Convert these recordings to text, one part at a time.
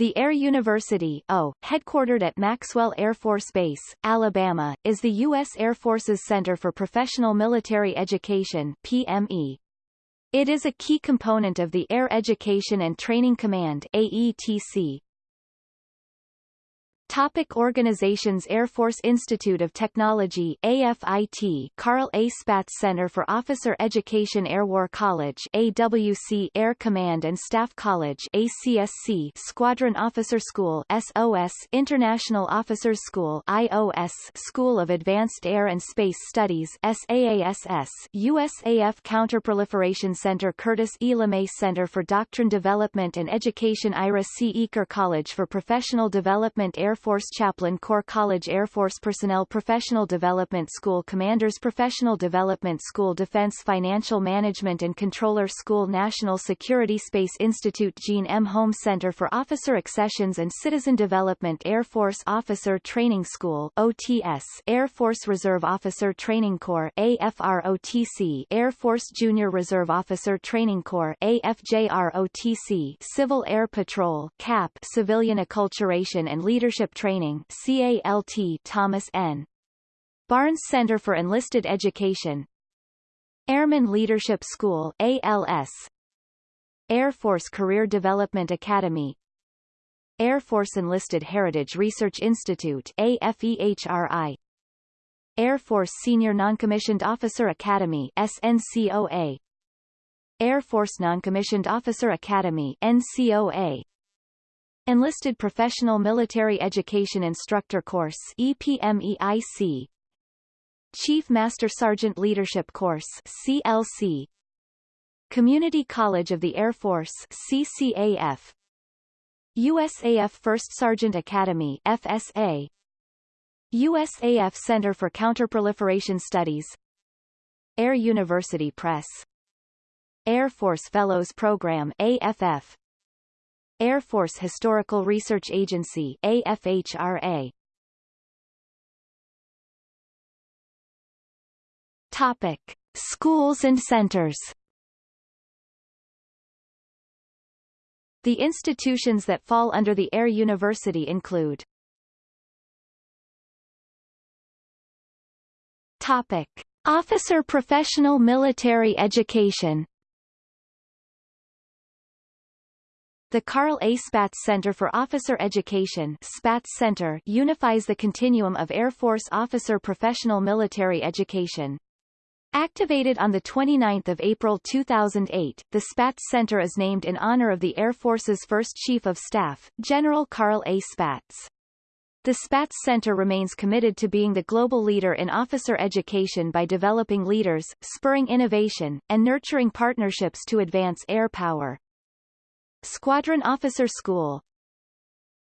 The Air University o, headquartered at Maxwell Air Force Base, Alabama, is the U.S. Air Force's Center for Professional Military Education PME. It is a key component of the Air Education and Training Command AETC, Topic organizations Air Force Institute of Technology AFIT Carl A. Spaatz Center for Officer Education Air War College AWC Air Command and Staff College ACSC Squadron Officer School SOS International Officers School IOS School of Advanced Air and Space Studies SAASS USAF Counterproliferation Center Curtis E. LeMay Center for Doctrine Development and Education Ira C. Eaker College for Professional Development Air Force Chaplain Corps College Air Force Personnel Professional Development School Commanders Professional Development School Defense Financial Management and Controller School National Security Space Institute Jeanne M. Holm Center for Officer Accessions and Citizen Development Air Force Officer Training School OTS Air Force Reserve Officer Training Corps AFROTC Air Force Junior Reserve Officer Training Corps AFJROTC Civil Air Patrol CAP Civilian Acculturation and Leadership Leadership Training CALT Thomas N. Barnes Center for Enlisted Education Airman Leadership School ALS Air Force Career Development Academy Air Force Enlisted Heritage Research Institute AFEHRI Air Force Senior Noncommissioned Officer Academy SNCOA Air Force Noncommissioned Officer Academy NCOA Enlisted Professional Military Education Instructor Course EPMEIC Chief Master Sergeant Leadership Course CLC Community College of the Air Force CCAF USAF First Sergeant Academy FSA USAF Center for Counterproliferation Studies. Air University Press. Air Force Fellows Program AFF Air Force Historical Research Agency AFHRA. Topic: Schools and centers. The institutions that fall under the Air University include Topic: Officer Professional Military Education The Carl A. Spaatz Center for Officer Education Spaatz Center unifies the continuum of Air Force officer professional military education. Activated on 29 April 2008, the Spaatz Center is named in honor of the Air Force's first Chief of Staff, General Carl A. Spaatz. The Spaatz Center remains committed to being the global leader in officer education by developing leaders, spurring innovation, and nurturing partnerships to advance air power. Squadron Officer School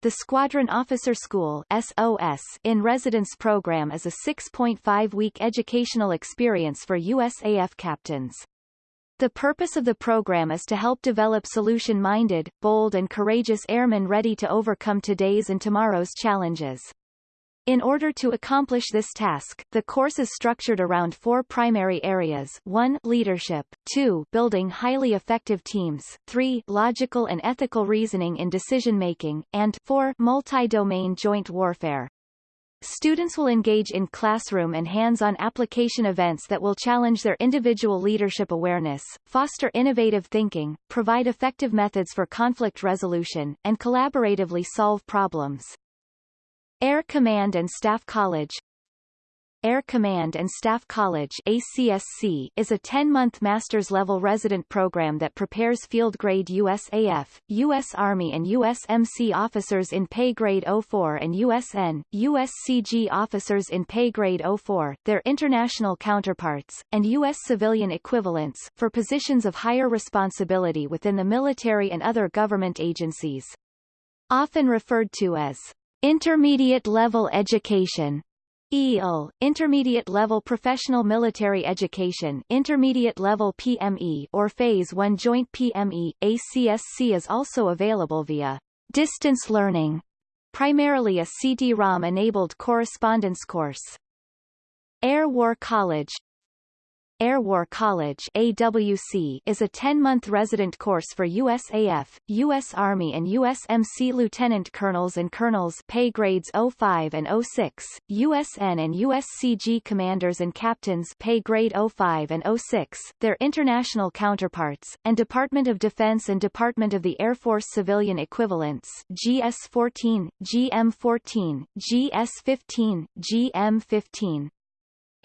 The Squadron Officer School SOS in Residence program is a 6.5-week educational experience for USAF captains. The purpose of the program is to help develop solution-minded, bold and courageous airmen ready to overcome today's and tomorrow's challenges. In order to accomplish this task, the course is structured around four primary areas 1 leadership, 2 building highly effective teams, 3 logical and ethical reasoning in decision-making, and 4 multi-domain joint warfare. Students will engage in classroom and hands-on application events that will challenge their individual leadership awareness, foster innovative thinking, provide effective methods for conflict resolution, and collaboratively solve problems. Air Command and Staff College Air Command and Staff College ACSC is a 10-month master's-level resident program that prepares field-grade USAF, U.S. Army and USMC officers in pay grade 04 and USN, USCG officers in pay grade 04, their international counterparts, and U.S. civilian equivalents, for positions of higher responsibility within the military and other government agencies. Often referred to as Intermediate level education EL, Intermediate Level Professional Military Education Intermediate Level PME or Phase 1 Joint PME, ACSC is also available via distance learning, primarily a CD-ROM-enabled correspondence course. Air War College Air War College AWC is a 10-month resident course for USAF, U.S. Army and USMC lieutenant colonels and colonels pay grades 05 and 06, USN and USCG commanders and captains pay grade 05 and 06, their international counterparts, and Department of Defense and Department of the Air Force civilian equivalents GS-14, GM-14, GS-15, GM-15.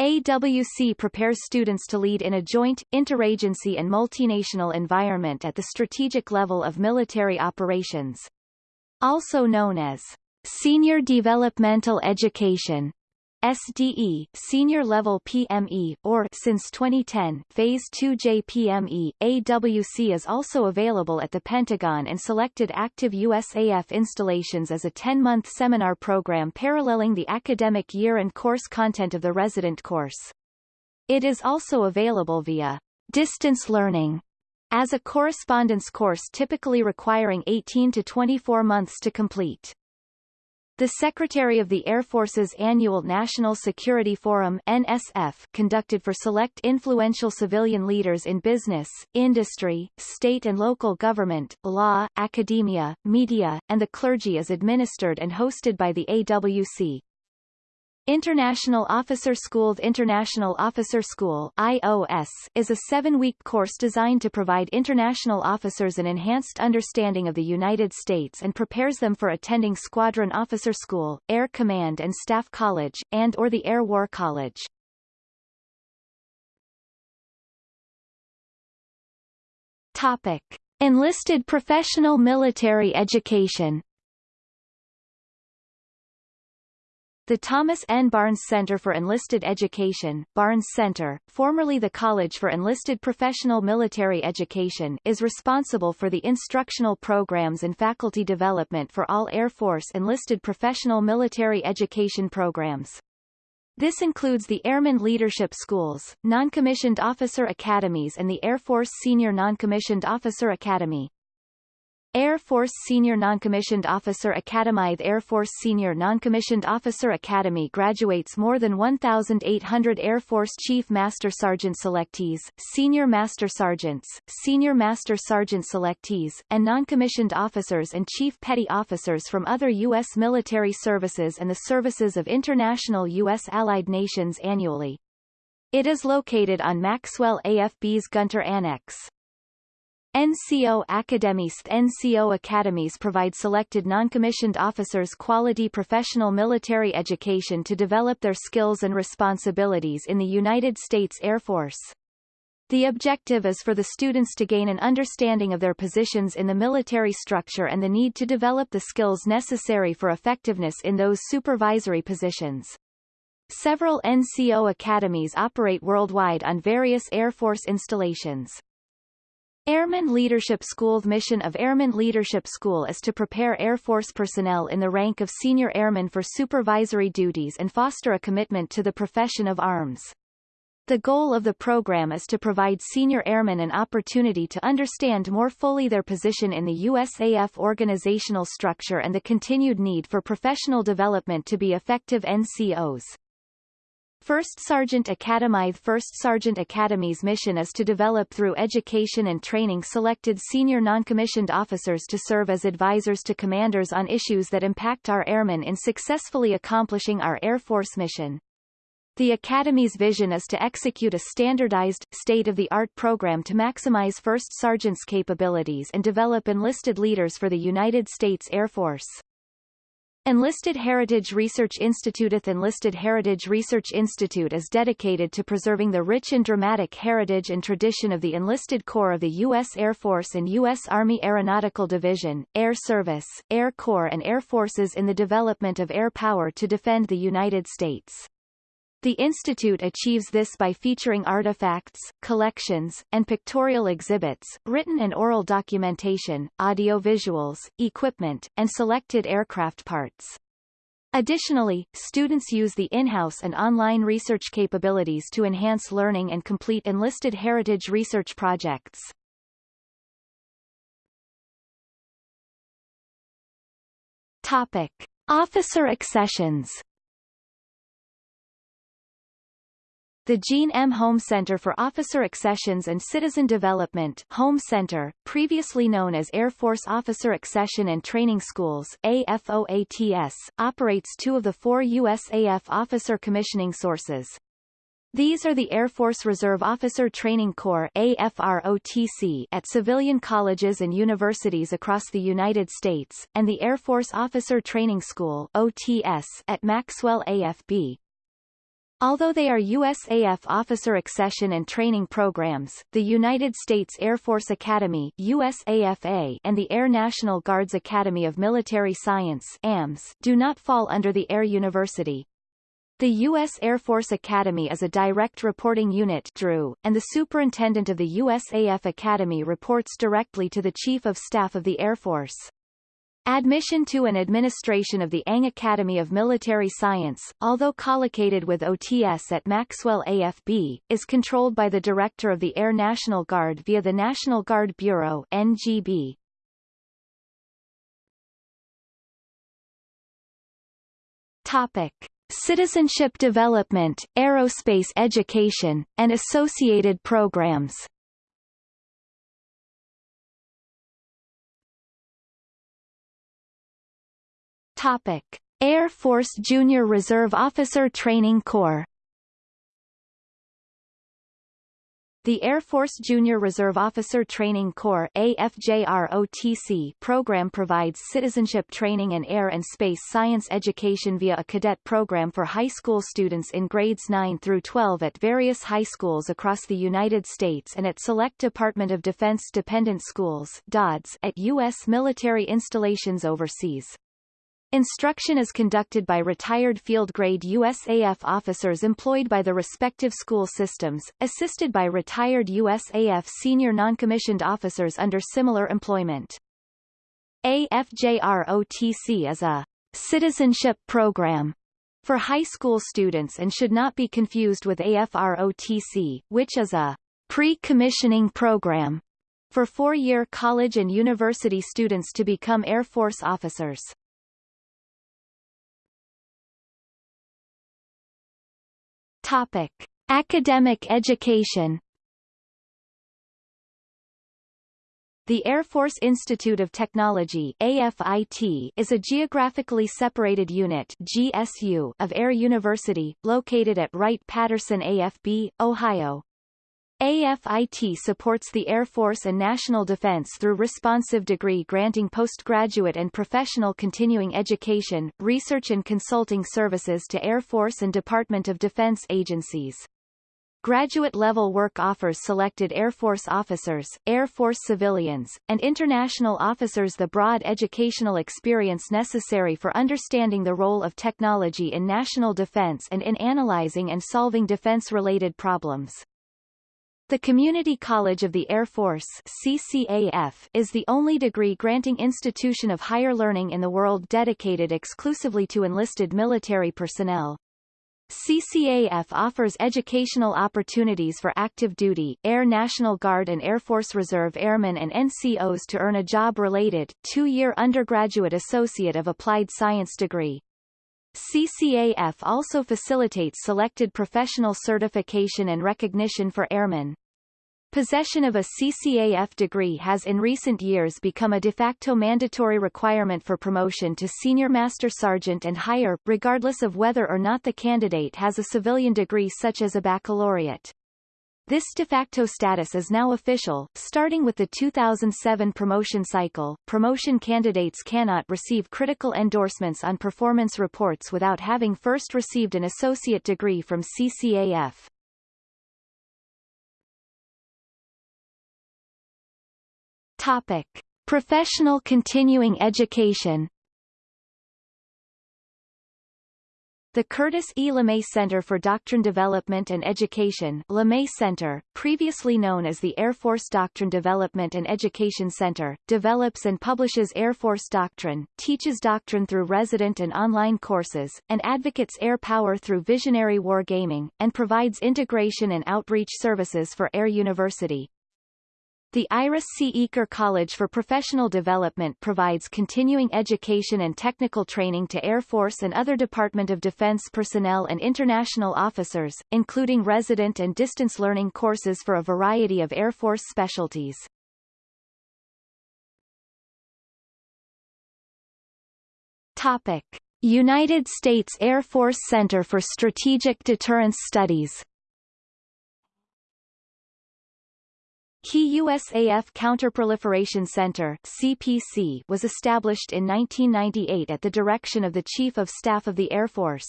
AWC prepares students to lead in a joint, interagency and multinational environment at the strategic level of military operations. Also known as Senior Developmental Education SDE, Senior Level PME, or since 2010, Phase 2 JPME, AWC is also available at the Pentagon and selected active USAF installations as a 10-month seminar program paralleling the academic year and course content of the resident course. It is also available via distance learning as a correspondence course typically requiring 18 to 24 months to complete. The Secretary of the Air Force's annual National Security Forum NSF conducted for select influential civilian leaders in business, industry, state and local government, law, academia, media, and the clergy is administered and hosted by the AWC. International Officer School International Officer School IOS, is a seven-week course designed to provide international officers an enhanced understanding of the United States and prepares them for attending Squadron Officer School, Air Command and Staff College, and or the Air War College. Topic. Enlisted professional military education The Thomas N. Barnes Center for Enlisted Education Barnes Center, formerly the College for Enlisted Professional Military Education is responsible for the instructional programs and faculty development for all Air Force enlisted professional military education programs. This includes the Airman Leadership Schools, Non-Commissioned Officer Academies and the Air Force Senior Non-Commissioned Officer Academy. Air Force Senior Noncommissioned Officer Academy The Air Force Senior Noncommissioned Officer Academy graduates more than 1,800 Air Force Chief Master Sergeant selectees, Senior Master Sergeants, Senior Master Sergeant selectees, and noncommissioned officers and Chief Petty Officers from other U.S. military services and the services of international U.S. allied nations annually. It is located on Maxwell AFB's Gunter Annex. NCO Academies NCO Academies provide selected non-commissioned officers quality professional military education to develop their skills and responsibilities in the United States Air Force. The objective is for the students to gain an understanding of their positions in the military structure and the need to develop the skills necessary for effectiveness in those supervisory positions. Several NCO academies operate worldwide on various Air Force installations. Airman Leadership School mission of Airman Leadership School is to prepare Air Force personnel in the rank of senior airmen for supervisory duties and foster a commitment to the profession of arms. The goal of the program is to provide senior airmen an opportunity to understand more fully their position in the USAF organizational structure and the continued need for professional development to be effective NCOs. First Sergeant Academy First Sergeant Academy's mission is to develop through education and training selected senior noncommissioned officers to serve as advisors to commanders on issues that impact our airmen in successfully accomplishing our Air Force mission. The Academy's vision is to execute a standardized, state-of-the-art program to maximize First Sergeant's capabilities and develop enlisted leaders for the United States Air Force. Enlisted Heritage Research Institute Enlisted Heritage Research Institute is dedicated to preserving the rich and dramatic heritage and tradition of the enlisted corps of the U.S. Air Force and U.S. Army Aeronautical Division, Air Service, Air Corps and Air Forces in the development of air power to defend the United States. The Institute achieves this by featuring artifacts, collections, and pictorial exhibits, written and oral documentation, audio-visuals, equipment, and selected aircraft parts. Additionally, students use the in-house and online research capabilities to enhance learning and complete enlisted heritage research projects. Topic. Officer accessions The Jeanne M. Holm Center for Officer Accessions and Citizen Development Holm Center, previously known as Air Force Officer Accession and Training Schools AFOATS, operates two of the four USAF officer commissioning sources. These are the Air Force Reserve Officer Training Corps AFROTC at civilian colleges and universities across the United States, and the Air Force Officer Training School OTS at Maxwell AFB. Although they are USAF officer accession and training programs, the United States Air Force Academy USAFA and the Air National Guard's Academy of Military Science AMS do not fall under the Air University. The U.S. Air Force Academy is a direct reporting unit DRU, and the superintendent of the USAF Academy reports directly to the Chief of Staff of the Air Force. Admission to and administration of the ANG Academy of Military Science, although collocated with OTS at Maxwell AFB, is controlled by the Director of the Air National Guard via the National Guard Bureau NGB. Topic. Citizenship development, aerospace education, and associated programs Topic: Air Force Junior Reserve Officer Training Corps The Air Force Junior Reserve Officer Training Corps AFJROTC program provides citizenship training and air and space science education via a cadet program for high school students in grades 9 through 12 at various high schools across the United States and at select Department of Defense dependent schools DODS at U.S. military installations overseas. Instruction is conducted by retired field-grade USAF officers employed by the respective school systems, assisted by retired USAF senior noncommissioned officers under similar employment. AFJROTC is a citizenship program for high school students and should not be confused with AFROTC, which is a pre-commissioning program for four-year college and university students to become Air Force officers. Topic: Academic education. The Air Force Institute of Technology AFIT is a geographically separated unit GSU of Air University, located at Wright-Patterson AFB, Ohio. AFIT supports the Air Force and national defense through responsive degree granting postgraduate and professional continuing education, research and consulting services to Air Force and Department of Defense agencies. Graduate-level work offers selected Air Force officers, Air Force civilians, and international officers the broad educational experience necessary for understanding the role of technology in national defense and in analyzing and solving defense-related problems. The Community College of the Air Force CCAF is the only degree-granting institution of higher learning in the world dedicated exclusively to enlisted military personnel. CCAF offers educational opportunities for active duty, Air National Guard and Air Force Reserve Airmen and NCOs to earn a job-related, two-year undergraduate Associate of Applied Science degree. CCAF also facilitates selected professional certification and recognition for airmen. Possession of a CCAF degree has in recent years become a de facto mandatory requirement for promotion to Senior Master Sergeant and higher, regardless of whether or not the candidate has a civilian degree such as a baccalaureate. This de facto status is now official. Starting with the 2007 promotion cycle, promotion candidates cannot receive critical endorsements on performance reports without having first received an associate degree from CCAF. Topic: Professional continuing education. The Curtis E. LeMay Center for Doctrine Development and Education LeMay Center, previously known as the Air Force Doctrine Development and Education Center, develops and publishes Air Force doctrine, teaches doctrine through resident and online courses, and advocates air power through visionary wargaming, and provides integration and outreach services for Air University. The Ira C. Eaker College for Professional Development provides continuing education and technical training to Air Force and other Department of Defense personnel and international officers, including resident and distance learning courses for a variety of Air Force specialties. Topic. United States Air Force Center for Strategic Deterrence Studies Key USAF Counterproliferation Center CPC was established in 1998 at the direction of the Chief of Staff of the Air Force.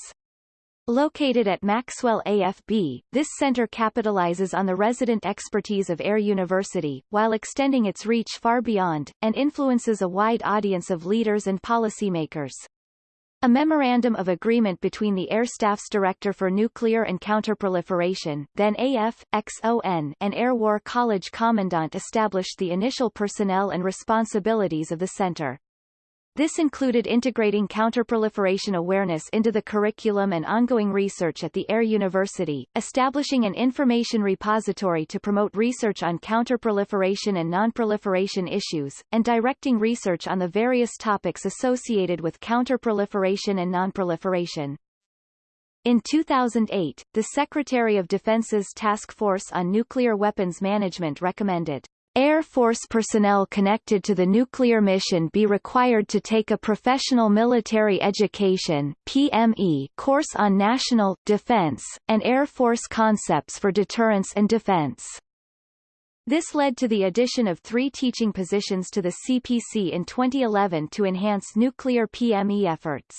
Located at Maxwell AFB, this center capitalizes on the resident expertise of Air University, while extending its reach far beyond, and influences a wide audience of leaders and policymakers. A memorandum of agreement between the Air Staff's Director for Nuclear and Counterproliferation, then AF, XON, and Air War College Commandant established the initial personnel and responsibilities of the center. This included integrating counterproliferation awareness into the curriculum and ongoing research at the Air University, establishing an information repository to promote research on counterproliferation and nonproliferation issues, and directing research on the various topics associated with counterproliferation and nonproliferation. In 2008, the Secretary of Defense's Task Force on Nuclear Weapons Management recommended Air Force personnel connected to the nuclear mission be required to take a Professional Military Education PME course on national, defense, and Air Force concepts for deterrence and defense. This led to the addition of three teaching positions to the CPC in 2011 to enhance nuclear PME efforts.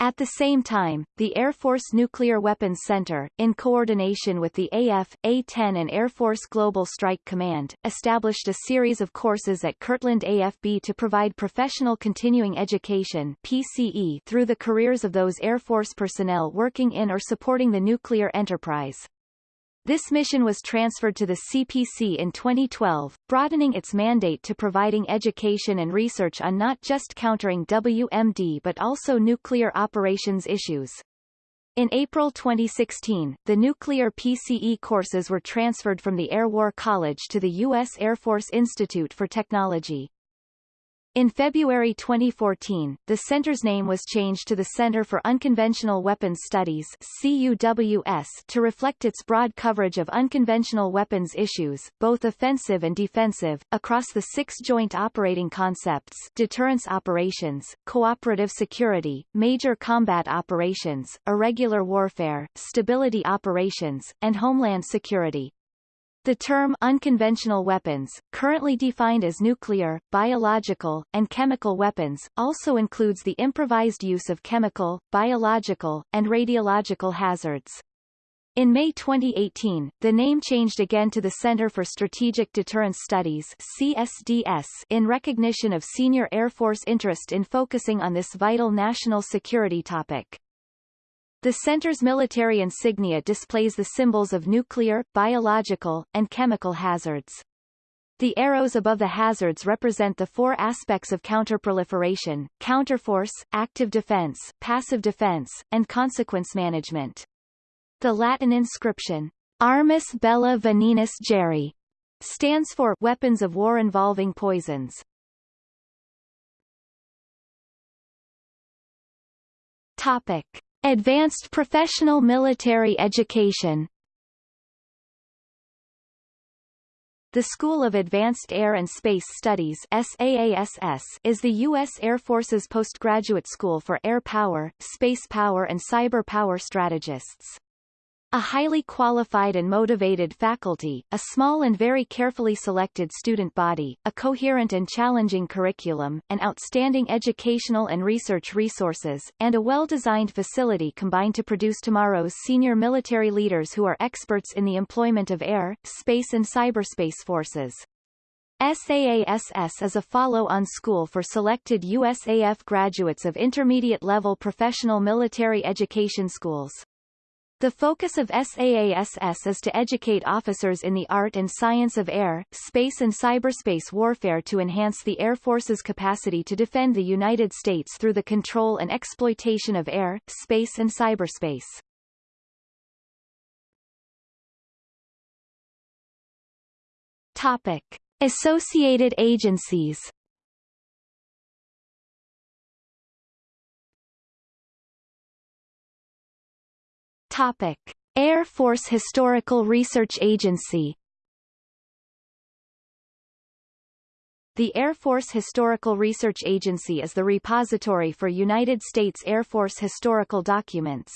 At the same time, the Air Force Nuclear Weapons Center, in coordination with the AF, A-10 and Air Force Global Strike Command, established a series of courses at Kirtland AFB to provide professional continuing education PCE through the careers of those Air Force personnel working in or supporting the nuclear enterprise. This mission was transferred to the CPC in 2012, broadening its mandate to providing education and research on not just countering WMD but also nuclear operations issues. In April 2016, the nuclear PCE courses were transferred from the Air War College to the U.S. Air Force Institute for Technology. In February 2014, the center's name was changed to the Center for Unconventional Weapons Studies CUWS to reflect its broad coverage of unconventional weapons issues, both offensive and defensive, across the six joint operating concepts deterrence operations, cooperative security, major combat operations, irregular warfare, stability operations, and homeland security. The term unconventional weapons, currently defined as nuclear, biological, and chemical weapons, also includes the improvised use of chemical, biological, and radiological hazards. In May 2018, the name changed again to the Center for Strategic Deterrence Studies CSDS in recognition of senior Air Force interest in focusing on this vital national security topic. The center's military insignia displays the symbols of nuclear, biological, and chemical hazards. The arrows above the hazards represent the four aspects of counterproliferation, counterforce, active defense, passive defense, and consequence management. The Latin inscription, Armis Bella Venenis Geri, stands for weapons of war involving poisons. Topic. Advanced Professional Military Education The School of Advanced Air and Space Studies SAASS is the U.S. Air Force's postgraduate school for air power, space power and cyber power strategists. A highly qualified and motivated faculty, a small and very carefully selected student body, a coherent and challenging curriculum, and outstanding educational and research resources, and a well-designed facility combine to produce tomorrow's senior military leaders who are experts in the employment of air, space and cyberspace forces. SAASS is a follow-on school for selected USAF graduates of intermediate-level professional military education schools. The focus of SAASS is to educate officers in the art and science of air, space and cyberspace warfare to enhance the Air Force's capacity to defend the United States through the control and exploitation of air, space and cyberspace. Topic. Associated agencies Topic. Air Force Historical Research Agency The Air Force Historical Research Agency is the repository for United States Air Force historical documents.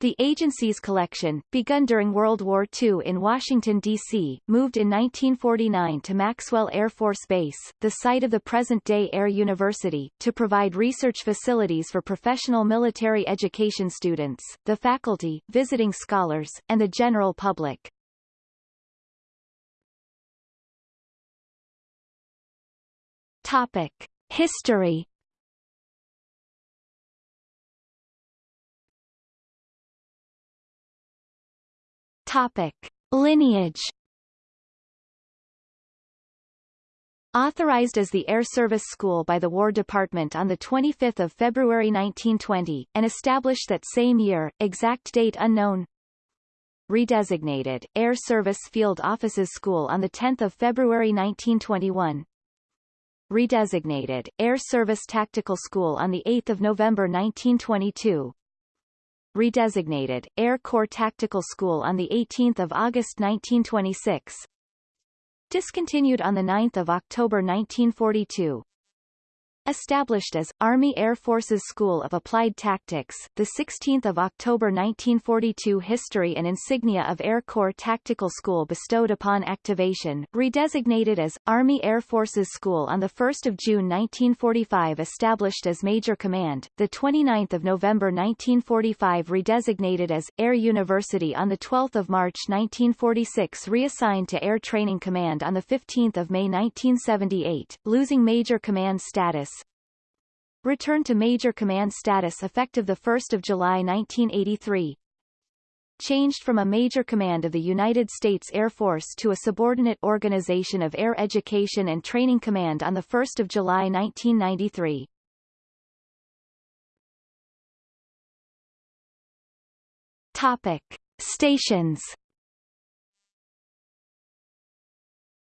The agency's collection, begun during World War II in Washington, D.C., moved in 1949 to Maxwell Air Force Base, the site of the present-day Air University, to provide research facilities for professional military education students, the faculty, visiting scholars, and the general public. Topic: History. Topic: Lineage. Authorized as the Air Service School by the War Department on 25 February 1920, and established that same year, exact date unknown. Redesignated, Air Service Field Officers School on 10 February 1921 redesignated, Air Service Tactical School on 8 November 1922 redesignated, Air Corps Tactical School on 18 August 1926 discontinued on 9 October 1942 Established as Army Air Forces School of Applied Tactics, the 16th of October 1942 history and insignia of Air Corps Tactical School bestowed upon activation, redesignated as Army Air Forces School on the 1st of June 1945 established as Major Command, the 29th of November 1945 redesignated as Air University on the 12th of March 1946 reassigned to Air Training Command on the 15th of May 1978, losing Major Command status, returned to Major Command status effective 1 July 1983. Changed from a major command of the United States Air Force to a subordinate organization of Air Education and Training Command on 1 July 1993. Topic. Stations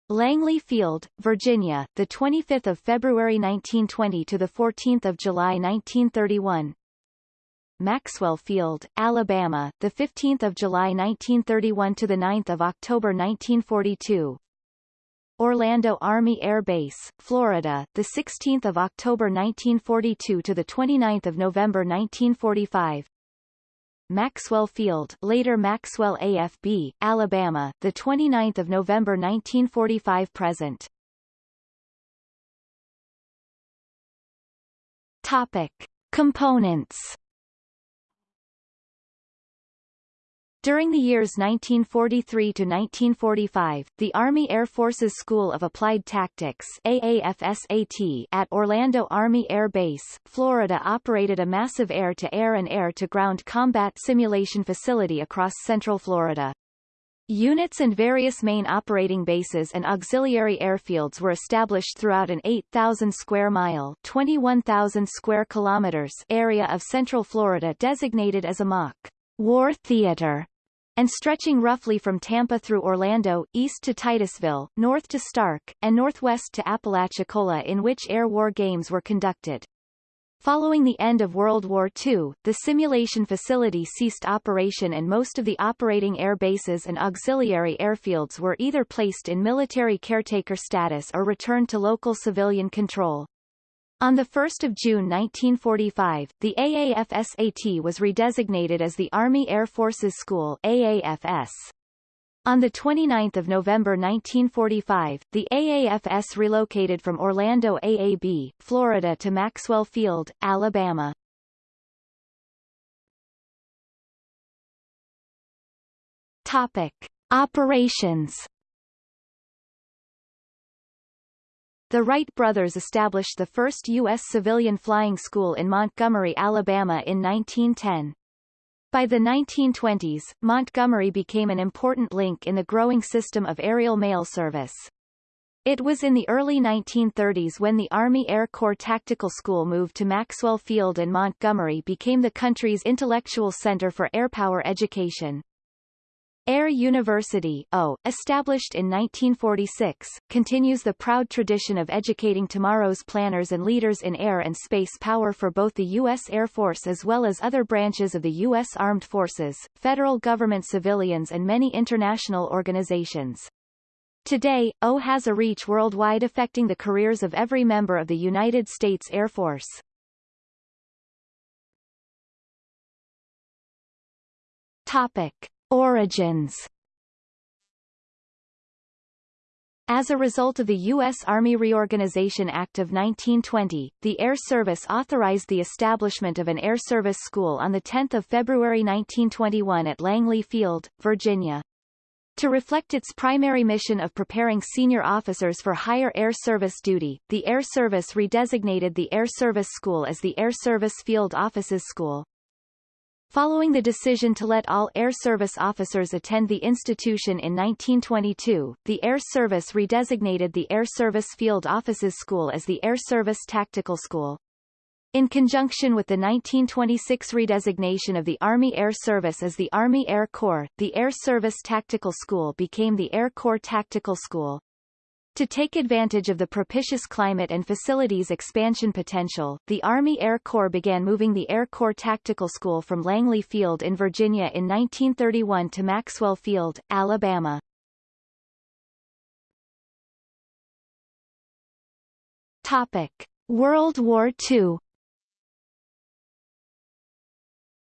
Langley Field, Virginia, the 25th of February 1920 to the 14th of July 1931. Maxwell Field, Alabama, the 15th of July 1931 to the 9th of October 1942. Orlando Army Air Base, Florida, the 16th of October 1942 to the 29th of November 1945. Maxwell Field, later Maxwell AFB, Alabama, the 29th of November 1945 present. Topic: Components During the years 1943 to 1945, the Army Air Forces School of Applied Tactics AAFSAT at Orlando Army Air Base, Florida operated a massive air-to-air -air and air-to-ground combat simulation facility across central Florida. Units and various main operating bases and auxiliary airfields were established throughout an 8,000 square mile 21,000 square kilometers area of central Florida designated as a mock war theater and stretching roughly from Tampa through Orlando, east to Titusville, north to Starke, and northwest to Apalachicola in which air war games were conducted. Following the end of World War II, the simulation facility ceased operation and most of the operating air bases and auxiliary airfields were either placed in military caretaker status or returned to local civilian control. On 1 June 1945, the AAFSAT was redesignated as the Army Air Forces School AAFS. On 29 November 1945, the AAFS relocated from Orlando AAB, Florida to Maxwell Field, Alabama. Topic. Operations The Wright brothers established the first U.S. civilian flying school in Montgomery, Alabama in 1910. By the 1920s, Montgomery became an important link in the growing system of aerial mail service. It was in the early 1930s when the Army Air Corps Tactical School moved to Maxwell Field and Montgomery became the country's intellectual center for airpower education. Air University o, established in 1946, continues the proud tradition of educating tomorrow's planners and leaders in air and space power for both the U.S. Air Force as well as other branches of the U.S. Armed Forces, federal government civilians and many international organizations. Today, O has a reach worldwide affecting the careers of every member of the United States Air Force. Topic. Origins As a result of the U.S. Army Reorganization Act of 1920, the Air Service authorized the establishment of an Air Service School on 10 February 1921 at Langley Field, Virginia. To reflect its primary mission of preparing senior officers for higher air service duty, the Air Service redesignated the Air Service School as the Air Service Field Officers School. Following the decision to let all Air Service officers attend the institution in 1922, the Air Service redesignated the Air Service Field Officers School as the Air Service Tactical School. In conjunction with the 1926 redesignation of the Army Air Service as the Army Air Corps, the Air Service Tactical School became the Air Corps Tactical School. To take advantage of the propitious climate and facilities expansion potential, the Army Air Corps began moving the Air Corps Tactical School from Langley Field in Virginia in 1931 to Maxwell Field, Alabama. Topic. World War II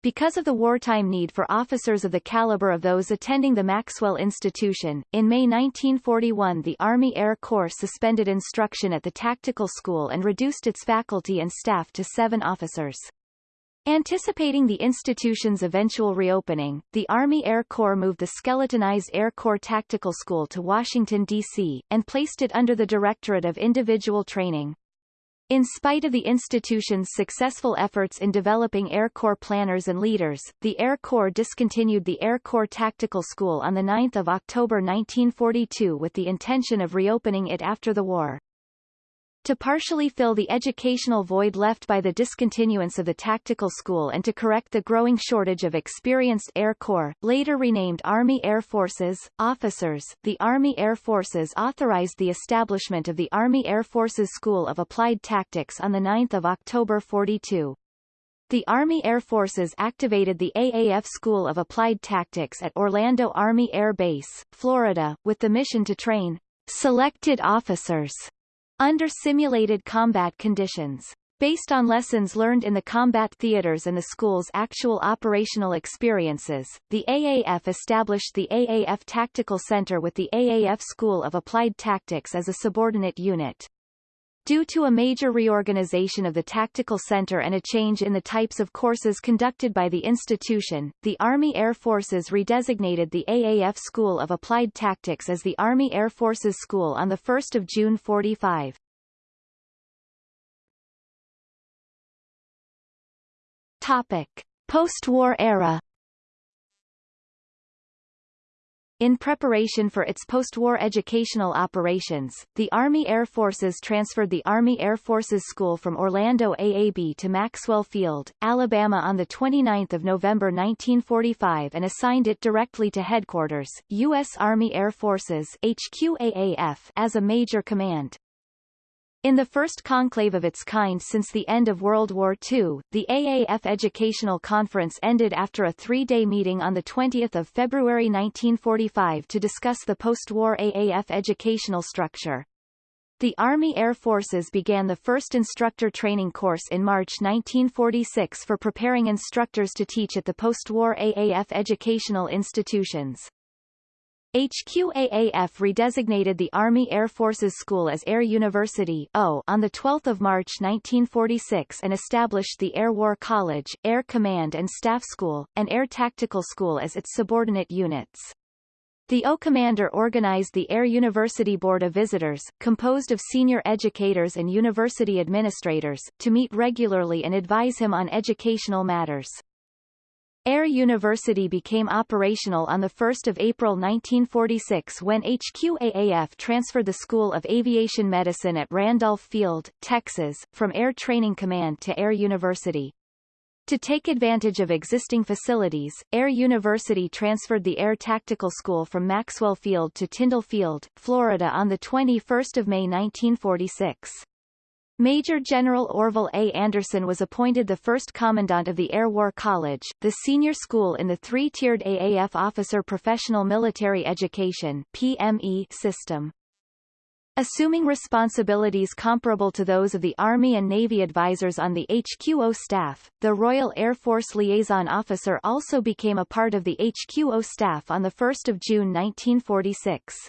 Because of the wartime need for officers of the caliber of those attending the Maxwell Institution, in May 1941 the Army Air Corps suspended instruction at the Tactical School and reduced its faculty and staff to seven officers. Anticipating the institution's eventual reopening, the Army Air Corps moved the skeletonized Air Corps Tactical School to Washington, D.C., and placed it under the Directorate of Individual Training. In spite of the institution's successful efforts in developing Air Corps planners and leaders, the Air Corps discontinued the Air Corps Tactical School on 9 October 1942 with the intention of reopening it after the war. To partially fill the educational void left by the discontinuance of the tactical school and to correct the growing shortage of experienced Air Corps, later renamed Army Air Forces, officers, the Army Air Forces authorized the establishment of the Army Air Forces School of Applied Tactics on 9 October 42. The Army Air Forces activated the AAF School of Applied Tactics at Orlando Army Air Base, Florida, with the mission to train selected officers under simulated combat conditions. Based on lessons learned in the combat theaters and the school's actual operational experiences, the AAF established the AAF Tactical Center with the AAF School of Applied Tactics as a subordinate unit. Due to a major reorganization of the Tactical Center and a change in the types of courses conducted by the institution, the Army Air Forces redesignated the AAF School of Applied Tactics as the Army Air Forces School on 1 June 45. Topic. Post-war era In preparation for its post-war educational operations, the Army Air Forces transferred the Army Air Forces School from Orlando AAB to Maxwell Field, Alabama on 29 November 1945 and assigned it directly to Headquarters, U.S. Army Air Forces HQAAF as a major command. In the first conclave of its kind since the end of World War II, the AAF Educational Conference ended after a three-day meeting on 20 February 1945 to discuss the post-war AAF educational structure. The Army Air Forces began the first instructor training course in March 1946 for preparing instructors to teach at the post-war AAF educational institutions. HQAAF redesignated the Army Air Forces School as Air University o on 12 March 1946 and established the Air War College, Air Command and Staff School, and Air Tactical School as its subordinate units. The O Commander organized the Air University Board of Visitors, composed of senior educators and university administrators, to meet regularly and advise him on educational matters. Air University became operational on 1 April 1946 when HQAAF transferred the School of Aviation Medicine at Randolph Field, Texas, from Air Training Command to Air University. To take advantage of existing facilities, Air University transferred the Air Tactical School from Maxwell Field to Tyndall Field, Florida on 21 May 1946. Major General Orvil A. Anderson was appointed the first commandant of the Air War College, the senior school in the three-tiered AAF Officer Professional Military Education PME system. Assuming responsibilities comparable to those of the Army and Navy advisors on the HQO staff, the Royal Air Force Liaison Officer also became a part of the HQO staff on 1 June 1946.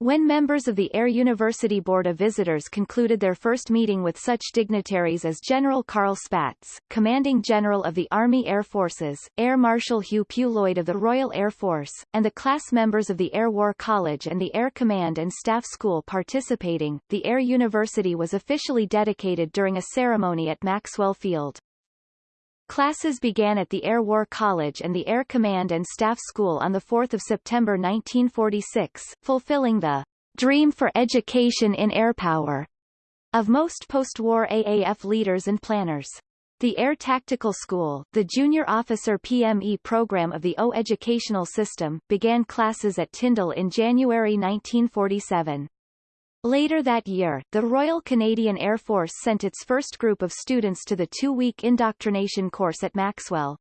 When members of the Air University Board of Visitors concluded their first meeting with such dignitaries as General Carl Spaatz, Commanding General of the Army Air Forces, Air Marshal Hugh Lloyd of the Royal Air Force, and the class members of the Air War College and the Air Command and Staff School participating, the Air University was officially dedicated during a ceremony at Maxwell Field. Classes began at the Air War College and the Air Command and Staff School on 4 September 1946, fulfilling the dream for education in airpower of most post-war AAF leaders and planners. The Air Tactical School, the junior officer PME program of the AU educational system, began classes at Tyndall in January 1947. Later that year, the Royal Canadian Air Force sent its first group of students to the two-week indoctrination course at Maxwell.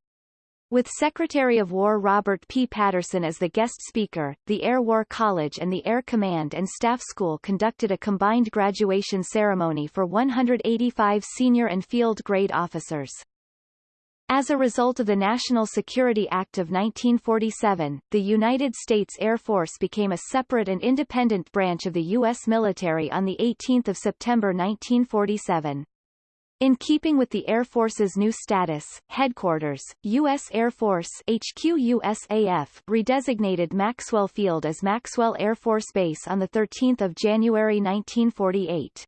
With Secretary of War Robert P. Patterson as the guest speaker, the Air War College and the Air Command and Staff School conducted a combined graduation ceremony for 185 senior and field grade officers. As a result of the National Security Act of 1947, the United States Air Force became a separate and independent branch of the U.S. military on 18 September 1947. In keeping with the Air Force's new status, Headquarters, U.S. Air Force HQ USAF redesignated Maxwell Field as Maxwell Air Force Base on 13 January 1948.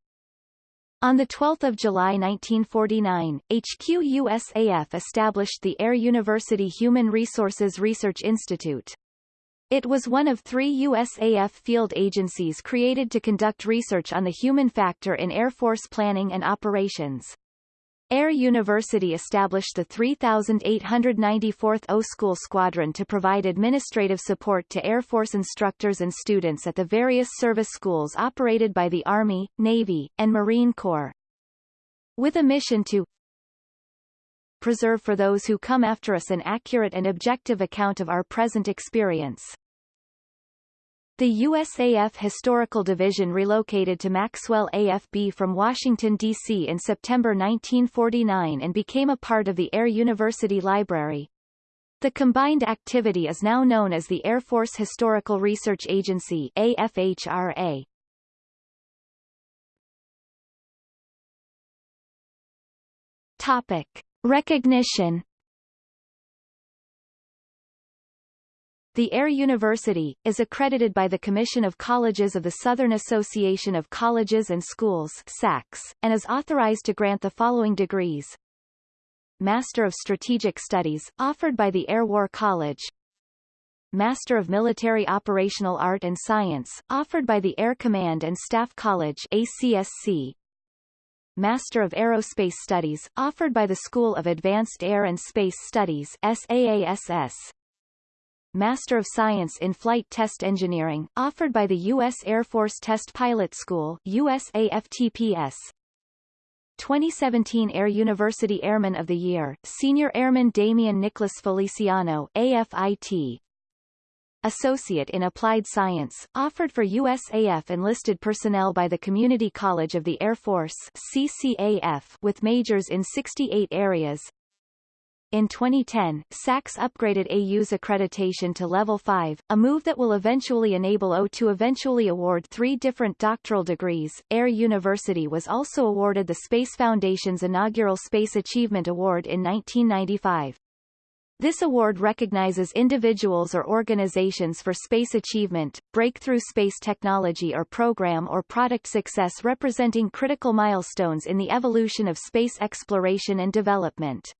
On 12 July 1949, HQ USAF established the Air University Human Resources Research Institute. It was one of three USAF field agencies created to conduct research on the human factor in Air Force planning and operations. Air University established the 3,894th AU School Squadron to provide administrative support to Air Force instructors and students at the various service schools operated by the Army, Navy, and Marine Corps. With a mission to preserve for those who come after us an accurate and objective account of our present experience. The USAF Historical Division relocated to Maxwell AFB from Washington, D.C. in September 1949 and became a part of the Air University Library. The combined activity is now known as the Air Force Historical Research Agency AFHRA. Topic. Recognition The Air University, is accredited by the Commission of Colleges of the Southern Association of Colleges and Schools SACS, and is authorized to grant the following degrees. Master of Strategic Studies, offered by the Air War College. Master of Military Operational Art and Science, offered by the Air Command and Staff College ACSC. Master of Aerospace Studies, offered by the School of Advanced Air and Space Studies SAASS. Master of Science in Flight Test Engineering, offered by the U.S. Air Force Test Pilot School USAFTPS. 2017 Air University Airman of the Year, Senior Airman Damian Nicholas Feliciano AFIT. Associate in Applied Science, offered for USAF enlisted personnel by the Community College of the Air Force CCAF with majors in 68 areas, in 2010, SACS upgraded AU's accreditation to Level 5, a move that will eventually enable AU to eventually award three different doctoral degrees. Air University was also awarded the Space Foundation's inaugural Space Achievement Award in 1995. This award recognizes individuals or organizations for space achievement, breakthrough space technology or program or product success representing critical milestones in the evolution of space exploration and development.